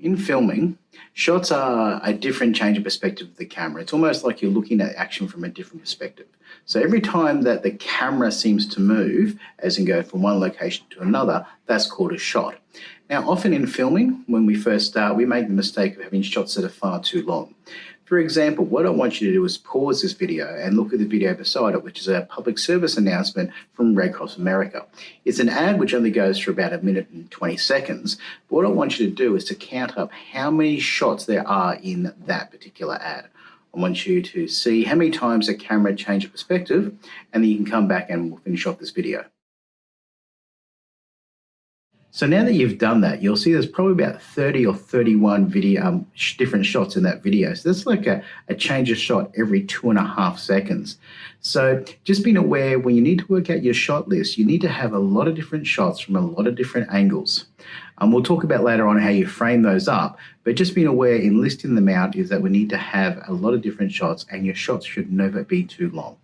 in filming, shots are a different change of perspective of the camera. It's almost like you're looking at action from a different perspective. So every time that the camera seems to move, as in go from one location to another, that's called a shot. Now, often in filming, when we first start, we make the mistake of having shots that are far too long. For example, what I want you to do is pause this video and look at the video beside it, which is a public service announcement from Red Cross America. It's an ad which only goes for about a minute and 20 seconds. But what I want you to do is to count up how many shots there are in that particular ad. I want you to see how many times the camera changes perspective, and then you can come back and we'll finish off this video. So now that you've done that, you'll see there's probably about 30 or 31 video um, sh different shots in that video. So that's like a, a change of shot every two and a half seconds. So just being aware when you need to work out your shot list, you need to have a lot of different shots from a lot of different angles. Um, we'll talk about later on how you frame those up, but just being aware in listing them out is that we need to have a lot of different shots and your shots should never be too long.